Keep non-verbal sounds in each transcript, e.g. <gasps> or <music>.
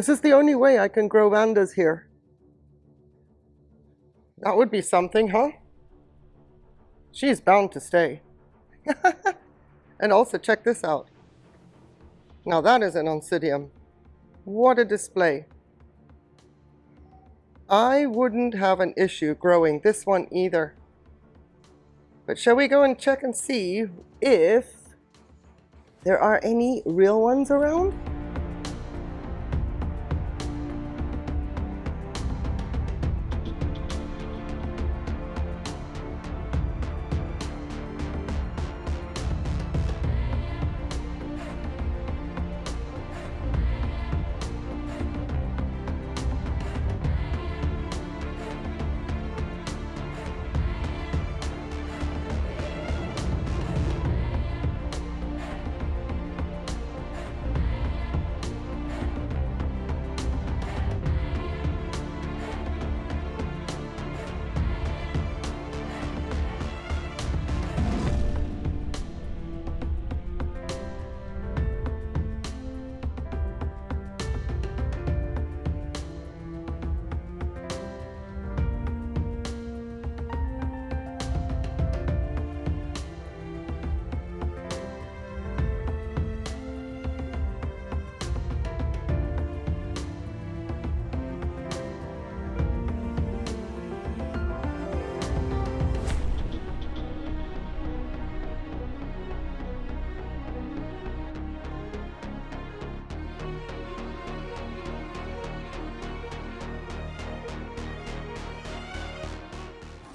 This is the only way I can grow vandas here. That would be something, huh? She's bound to stay. <laughs> and also check this out. Now that is an oncidium. What a display. I wouldn't have an issue growing this one either. But shall we go and check and see if there are any real ones around?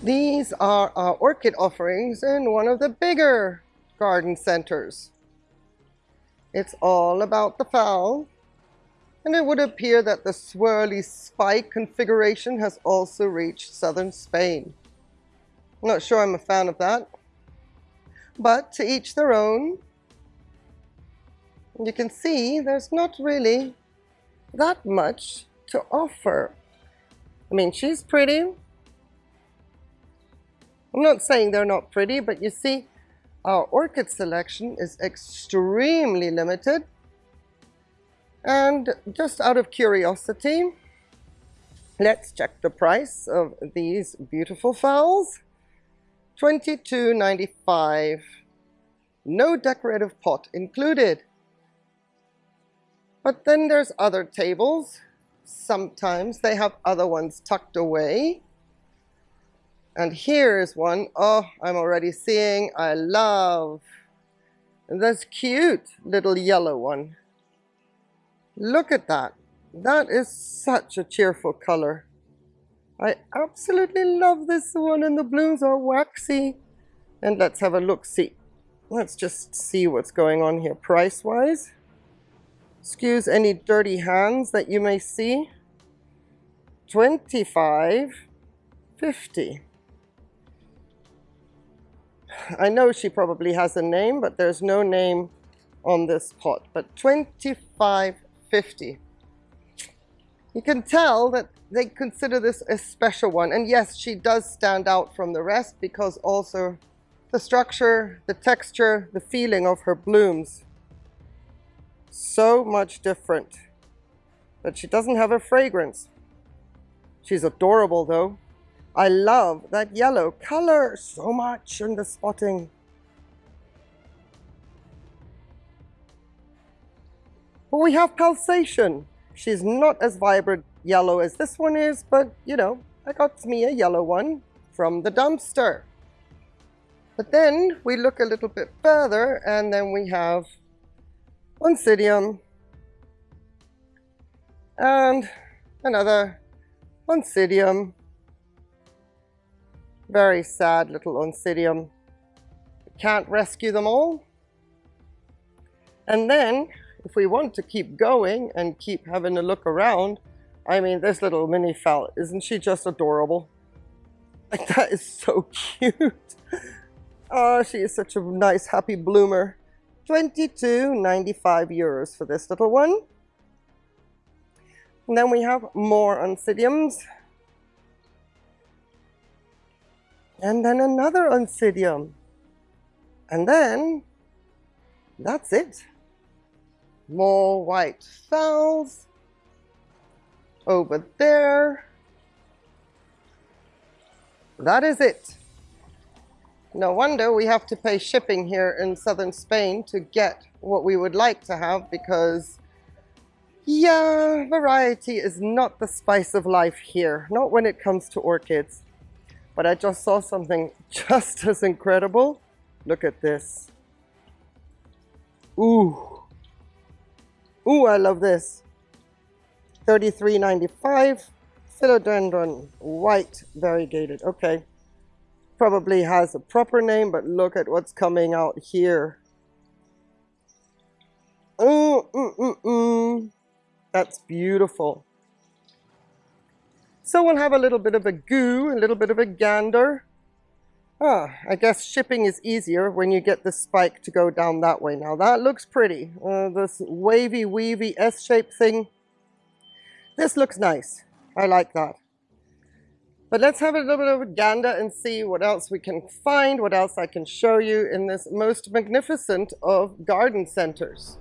These are our orchid offerings in one of the bigger garden centers. It's all about the phal. And it would appear that the swirly spike configuration has also reached southern Spain. I'm not sure I'm a fan of that. But to each their own. You can see there's not really that much to offer. I mean, she's pretty. I'm not saying they're not pretty, but you see, our orchid selection is extremely limited. And just out of curiosity, let's check the price of these beautiful phals. $22.95. No decorative pot included. But then there's other tables. Sometimes they have other ones tucked away. And here is one. Oh, I'm already seeing. I love. this cute little yellow one. Look at that. That is such a cheerful color. I absolutely love this one and the blooms are waxy. And let's have a look-see. Let's just see what's going on here price-wise. Excuse any dirty hands that you may see. 25 50 I know she probably has a name, but there's no name on this pot. But 25.50. You can tell that they consider this a special one. And yes, she does stand out from the rest because also the structure, the texture, the feeling of her blooms. So much different. But she doesn't have a fragrance. She's adorable though. I love that yellow color so much in the spotting. But we have pulsation. She's not as vibrant yellow as this one is, but you know, I got me a yellow one from the dumpster. But then we look a little bit further and then we have Oncidium and another Oncidium very sad little Oncidium. Can't rescue them all. And then, if we want to keep going and keep having a look around, I mean, this little mini phal, isn't she just adorable? <laughs> Like, that is so cute. Oh, <laughs> she is such a nice, happy bloomer. 22.95 euros for this little one. And then we have more Oncidiums. And then another oncidium. And then that's it. More white phals. over there. That is it. No wonder we have to pay shipping here in southern Spain to get what we would like to have because yeah, variety is not the spice of life here, not when it comes to orchids. But I just saw something just <laughs> as incredible. Look at this. Ooh. Ooh, I love this. 33.95 philodendron white variegated okay probably has a proper name but look at what's coming out here mm, mm, mm, mm. that's beautiful so we'll have a little bit of a goo a little bit of a gander ah I guess shipping is easier when you get the spike to go down that way now that looks pretty uh, this wavy weavy S-shaped thing this looks nice. I like that. But let's have a little bit of a gander and see what else we can find, what else I can show you in this most magnificent of garden centers.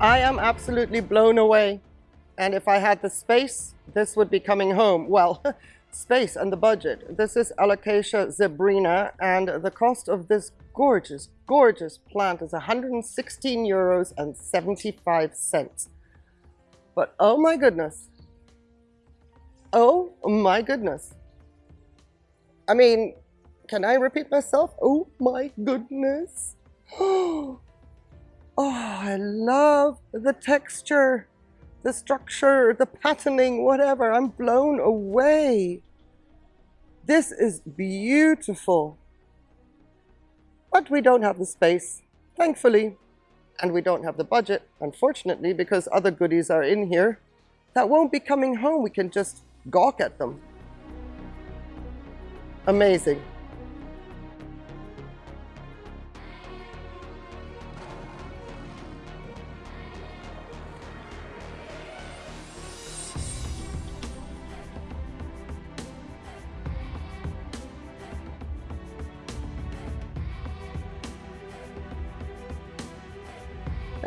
I am absolutely blown away. And if I had the space, this would be coming home. Well, <laughs> space and the budget. This is Alocasia zebrina, and the cost of this gorgeous, gorgeous plant is 116 euros and 75 cents. But oh my goodness. Oh my goodness. I mean, can I repeat myself? Oh my goodness. <gasps> Oh, Oh, I love the texture, the structure, the patterning, whatever. I'm blown away. This is beautiful. But we don't have the space, thankfully. And we don't have the budget, unfortunately, because other goodies are in here that won't be coming home. We can just gawk at them. Amazing.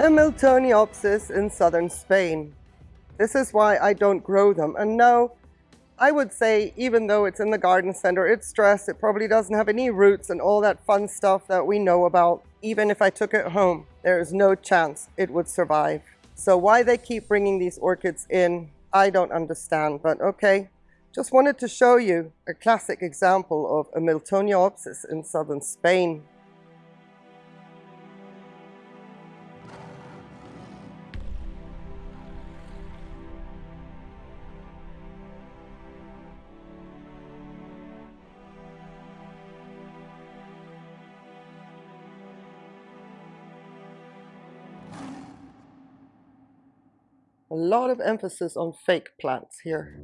Miltoniopsis in southern Spain. This is why I don't grow them. And no, I would say even though it's in the garden center, it's stressed, it probably doesn't have any roots and all that fun stuff that we know about. Even if I took it home, there is no chance it would survive. So why they keep bringing these orchids in, I don't understand, but okay. Just wanted to show you a classic example of a Miltoniopsis in southern Spain. A lot of emphasis on fake plants here.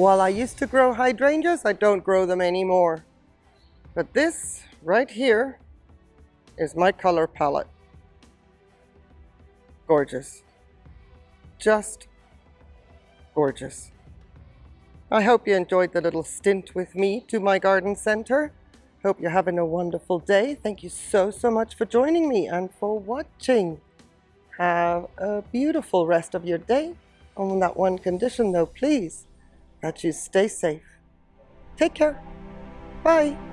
While I used to grow hydrangeas, I don't grow them anymore. But this right here is my color palette. Gorgeous. Just gorgeous. I hope you enjoyed the little stint with me to my garden center. Hope you're having a wonderful day. Thank you so, so much for joining me and for watching. Have a beautiful rest of your day. On that one condition though, please, that you stay safe. Take care. Bye.